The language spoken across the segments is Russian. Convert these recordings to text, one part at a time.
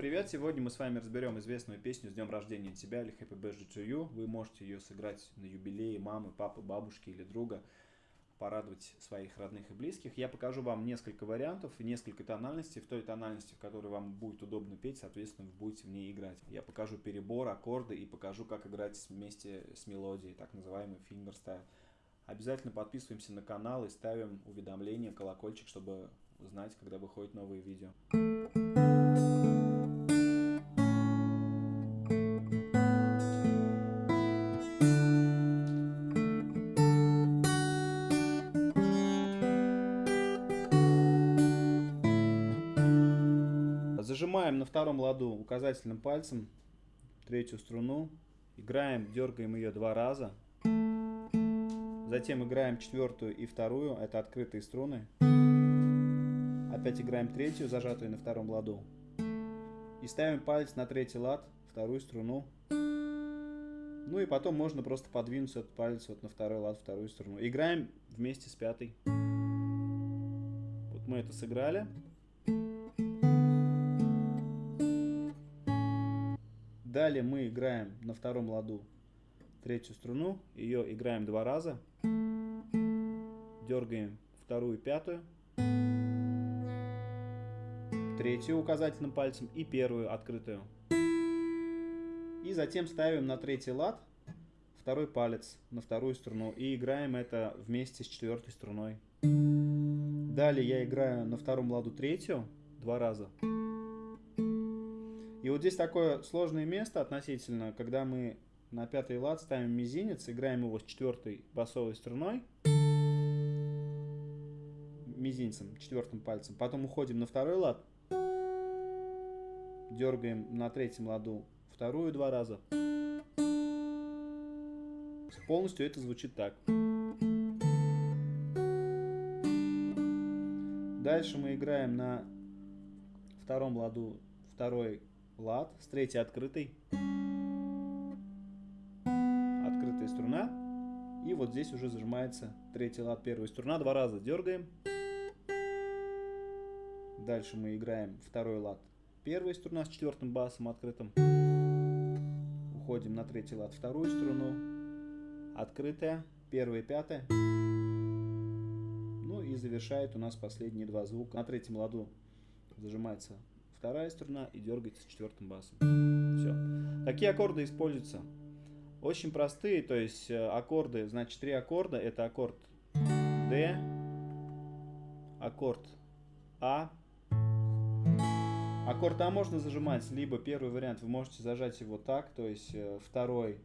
привет! Сегодня мы с вами разберем известную песню «С днем рождения тебя» или «Happy Birthday to You». Вы можете ее сыграть на юбилее мамы, папы, бабушки или друга, порадовать своих родных и близких. Я покажу вам несколько вариантов и несколько тональностей. В той тональности, в которой вам будет удобно петь, соответственно, вы будете в ней играть. Я покажу перебор, аккорды и покажу, как играть вместе с мелодией, так называемый фингерстайл. Обязательно подписываемся на канал и ставим уведомления, колокольчик, чтобы узнать, когда выходят новые видео. Зажимаем на втором ладу указательным пальцем третью струну, играем, дергаем ее два раза, затем играем четвертую и вторую, это открытые струны, опять играем третью, зажатую на втором ладу, и ставим палец на третий лад, вторую струну, ну и потом можно просто подвинуть этот палец вот на второй лад, вторую струну. Играем вместе с пятой. Вот мы это сыграли. Далее мы играем на втором ладу третью струну, ее играем два раза, дергаем вторую пятую, третью указательным пальцем и первую открытую. И затем ставим на третий лад второй палец на вторую струну и играем это вместе с четвертой струной. Далее я играю на втором ладу третью два раза. И вот здесь такое сложное место относительно, когда мы на пятый лад ставим мизинец, играем его с четвертой басовой струной, мизинцем, четвертым пальцем, потом уходим на второй лад, дергаем на третьем ладу вторую два раза. Полностью это звучит так. Дальше мы играем на втором ладу второй лад с третьей открытой. Открытая струна. И вот здесь уже зажимается третий лад, первая струна. Два раза дергаем. Дальше мы играем второй лад. Первая струна с четвертым басом открытым. Уходим на третий лад, вторую струну. Открытая, первая, пятая. Ну и завершает у нас последние два звука. На третьем ладу зажимается вторая струна и дергается четвертым басом. Все. Такие аккорды используются. Очень простые, то есть э, аккорды, значит, три аккорда. Это аккорд D, аккорд А. Аккорд А можно зажимать, либо первый вариант вы можете зажать его так, то есть э, второй,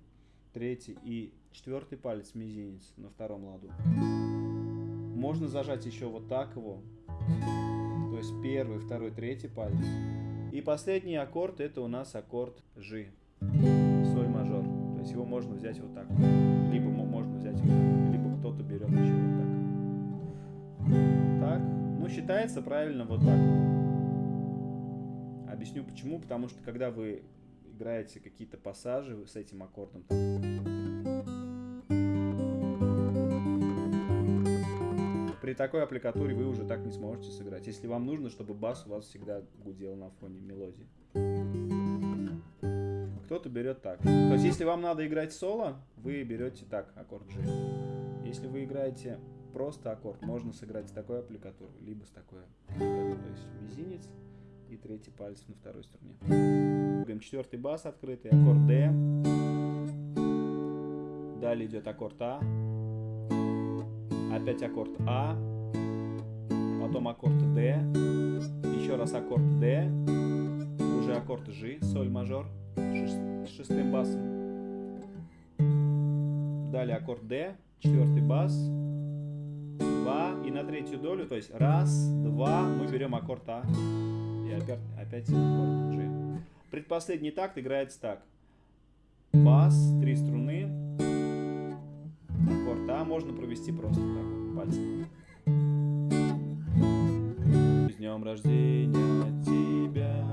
третий и четвертый палец мизинец на втором ладу. Можно зажать еще вот так его, то есть первый, второй, третий палец. И последний аккорд это у нас аккорд G, соль мажор. То есть его можно взять вот так. Либо можно взять вот так, либо кто-то берет еще вот так. Так, ну считается правильно вот так. Объясню почему. Потому что когда вы играете какие-то пассажи с этим аккордом, там, такой аппликатуре вы уже так не сможете сыграть, если вам нужно, чтобы бас у вас всегда гудел на фоне мелодии. Кто-то берет так. То есть, если вам надо играть соло, вы берете так, аккорд G. Если вы играете просто аккорд, можно сыграть с такой аппликатурой, либо с такой. То есть, мизинец и третий палец на второй струне. Четвертый бас открытый, аккорд D. Далее идет аккорд А опять аккорд А, потом аккорд D, еще раз аккорд D, уже аккорд G, соль мажор шестым басом. Далее аккорд D, четвертый бас, два и на третью долю, то есть раз, два, мы берем аккорд А и опять, опять аккорд G. Предпоследний такт играется так. Бас, три струны, аккорд А можно провести просто так, пальцем. С днем рождения тебя.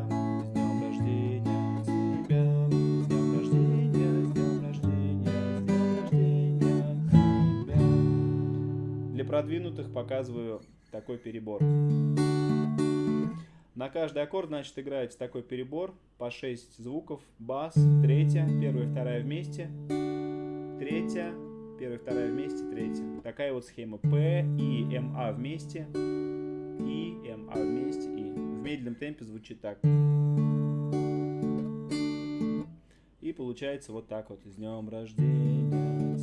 Для продвинутых показываю такой перебор. На каждый аккорд, значит, играете такой перебор по 6 звуков. Бас, третья, первая, вторая вместе, третья, первая, вторая вместе, третья. Такая вот схема. П, И, М, А вместе, И, М, А вместе, И. В медленном темпе звучит так. И получается вот так вот. С днем рождения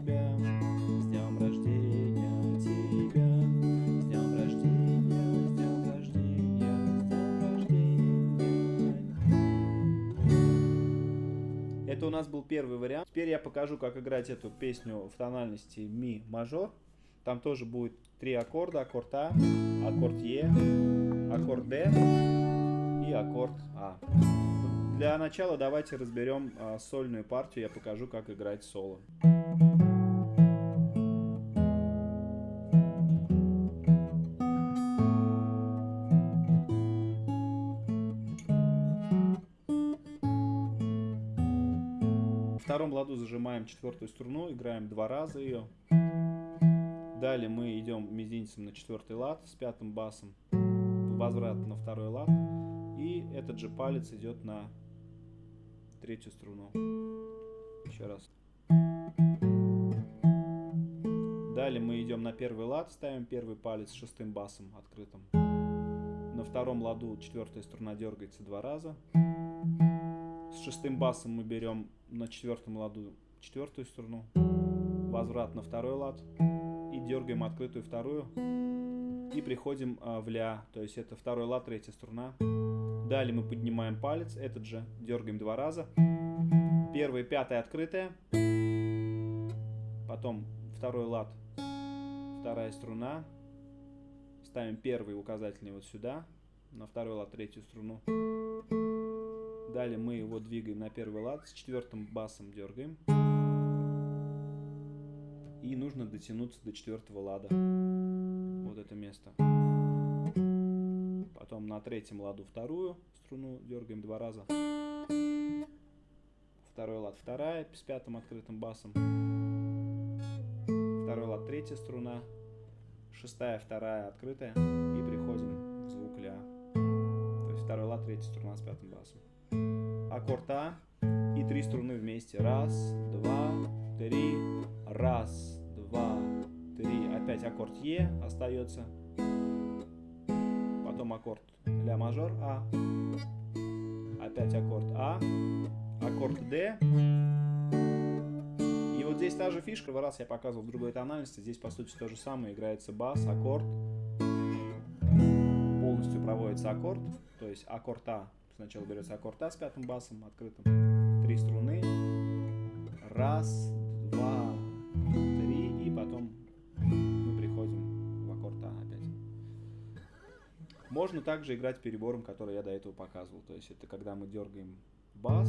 тебя, нас был первый вариант. Теперь я покажу, как играть эту песню в тональности ми мажор. Там тоже будет три аккорда. Аккорд А, аккорд Е, аккорд Д и аккорд А. Для начала давайте разберем а, сольную партию, я покажу, как играть соло. В втором ладу зажимаем четвертую струну, играем два раза ее. Далее мы идем мизинцем на четвертый лад с пятым басом, возврат на второй лад. И этот же палец идет на третью струну. Еще раз. Далее мы идем на первый лад, ставим первый палец с шестым басом открытым. На втором ладу четвертая струна дергается два раза. Шестым басом мы берем на четвертом ладу четвертую струну. Возврат на второй лад. И дергаем открытую вторую. И приходим а, в ля, то есть это второй лад, третья струна. Далее мы поднимаем палец, этот же дергаем два раза. Первая, пятая открытая. Потом второй лад, вторая струна. Ставим первый указательный вот сюда, на второй лад третью струну. Далее мы его двигаем на первый лад, с четвертым басом дергаем. И нужно дотянуться до четвертого лада. Вот это место. Потом на третьем ладу вторую струну дергаем два раза. Второй лад вторая с пятым открытым басом. Второй лад третья струна. Шестая, вторая открытая. И приходим в звук ля. То есть второй лад, третья струна с пятым басом. Аккорд А и три струны вместе. Раз, два, три. Раз, два, три. Опять аккорд Е остается потом аккорд ля мажор А, опять аккорд А, аккорд Д. И вот здесь та же фишка, в раз я показывал в другой тональности, здесь по сути то же самое, играется бас, аккорд, полностью проводится аккорд, то есть аккорд А, сначала берется аккорд А с пятым басом открытым, три струны, раз, два, три, и потом Можно также играть перебором, который я до этого показывал. То есть это когда мы дергаем бас,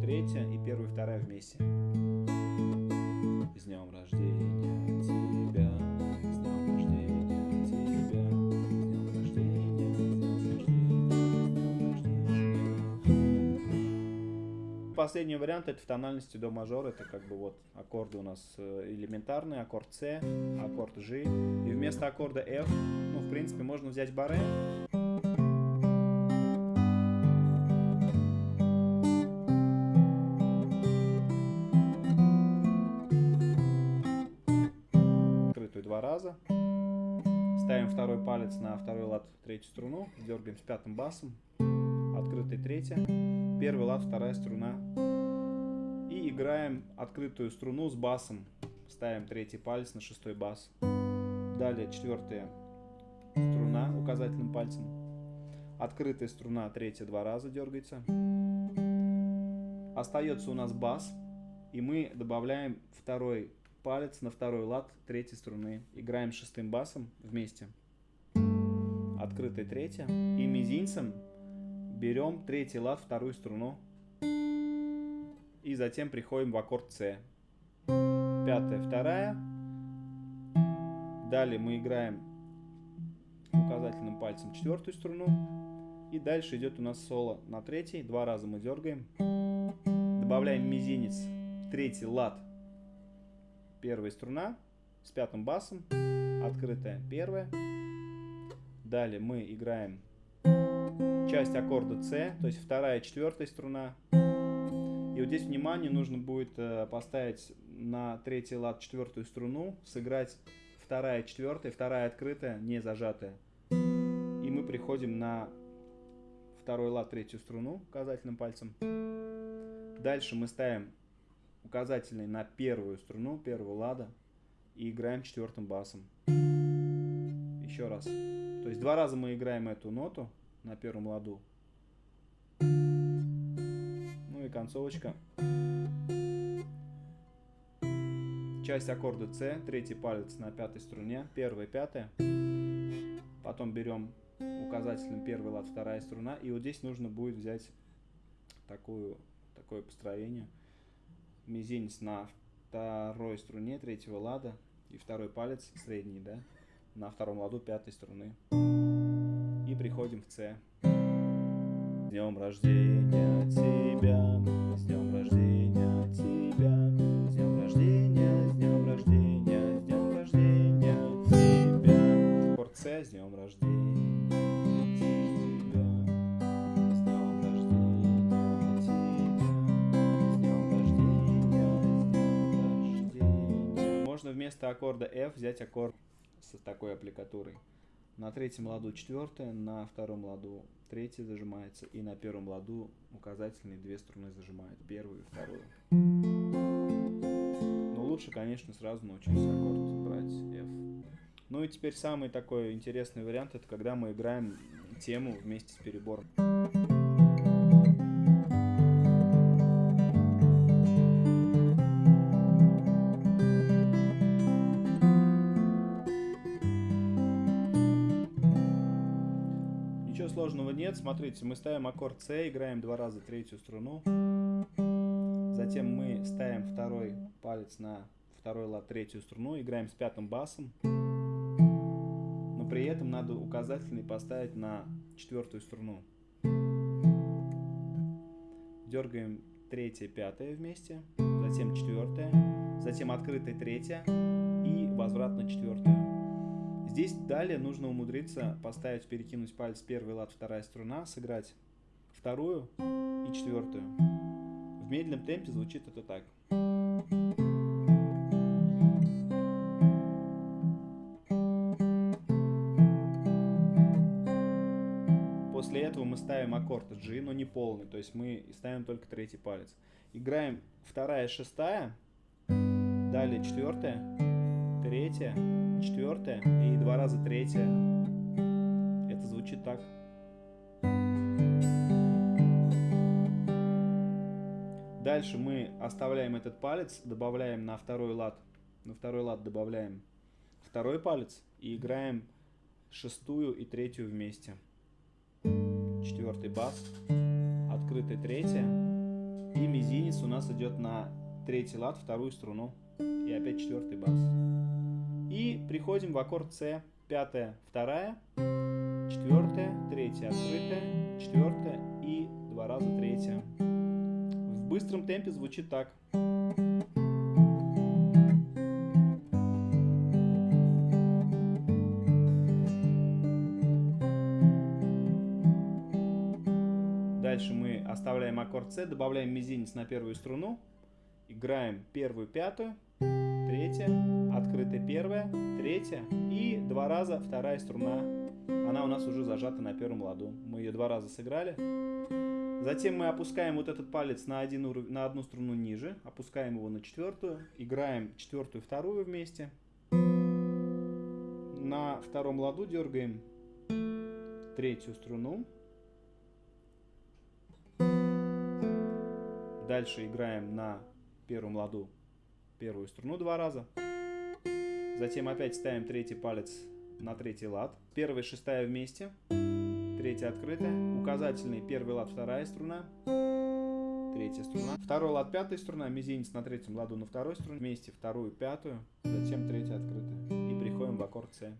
третья и первая, вторая вместе. С днем рождения Последний вариант это в тональности до мажор. Это как бы вот аккорды у нас э, элементарные, аккорд С, аккорд G. И вместо аккорда F в принципе, можно взять баре. Открытую два раза. Ставим второй палец на второй лад, третью струну. Дергаем с пятым басом. Открытый третья. Первый лад, вторая струна. И играем открытую струну с басом. Ставим третий палец на шестой бас. Далее четвертая струна указательным пальцем. Открытая струна, третья два раза дергается. Остается у нас бас, и мы добавляем второй палец на второй лад третьей струны. Играем шестым басом вместе. Открытая третья. И мизинцем берем третий лад, вторую струну. И затем приходим в аккорд С. Пятая, вторая. Далее мы играем указательным пальцем четвертую струну. И дальше идет у нас соло на третий. Два раза мы дергаем. Добавляем мизинец третий лад. Первая струна с пятым басом. Открытая первая. Далее мы играем часть аккорда С, то есть вторая, четвертая струна. И вот здесь, внимание, нужно будет э, поставить на третий лад четвертую струну, сыграть вторая, четвертая, вторая открытая, не зажатая. И мы приходим на второй лад, третью струну указательным пальцем. Дальше мы ставим указательный на первую струну, первого лада, и играем четвертым басом. Еще раз. То есть два раза мы играем эту ноту на первом ладу. Ну и концовочка. Часть аккорда С, третий палец на пятой струне, первая, пятая. Потом берем указательным первый лад, вторая струна. И вот здесь нужно будет взять такую, такое построение. Мизинец на второй струне третьего лада и второй палец средний, да, на втором ладу пятой струны. И приходим в С. С днем рождения тебя, с днем рождения тебя, с днем рождения, с днем рождения, с днем рождения тебя. Аккорд С, с днем рождения. Можно вместо аккорда F взять аккорд с такой аппликатурой. На третьем ладу четвертая, на втором ладу третья зажимается, и на первом ладу указательные две струны зажимают, первую и вторую. Но лучше, конечно, сразу научиться аккорд брать F. Ну и теперь самый такой интересный вариант, это когда мы играем тему вместе с перебором. Нет. Смотрите, мы ставим аккорд С, играем два раза третью струну. Затем мы ставим второй палец на второй лад третью струну, играем с пятым басом. Но при этом надо указательный поставить на четвертую струну. Дергаем третья, пятая вместе, затем четвертая, затем открытая третья и возврат на четвертую. Здесь далее нужно умудриться поставить, перекинуть палец первый лад, вторая струна, сыграть вторую и четвертую. В медленном темпе звучит это так. После этого мы ставим аккорд G, но не полный, то есть мы ставим только третий палец. Играем вторая, шестая, далее четвертая, третья, четвертая и два раза третья. Это звучит так. Дальше мы оставляем этот палец, добавляем на второй лад, на второй лад добавляем второй палец и играем шестую и третью вместе. Четвертый бас, открытая третья и мизинец у нас идет на третий лад, вторую струну и опять четвертый бас. И приходим в аккорд С, пятая, вторая, четвертая, третья, открытая, четвертая и два раза третья. В быстром темпе звучит так. Дальше мы оставляем аккорд С, добавляем мизинец на первую струну, играем первую, пятую, третья, открытая первая, третья и два раза вторая струна. Она у нас уже зажата на первом ладу. Мы ее два раза сыграли. Затем мы опускаем вот этот палец на, один уров... на одну струну ниже, опускаем его на четвертую, играем четвертую, вторую вместе. На втором ладу дергаем третью струну. Дальше играем на первом ладу первую струну два раза. Затем опять ставим третий палец на третий лад. Первая шестая вместе. Третья открытая. Указательный первый лад, вторая струна. Третья струна. Второй лад, пятая струна. Мизинец на третьем ладу на второй струне. Вместе вторую, пятую. Затем третья открытая. И приходим в аккорд С.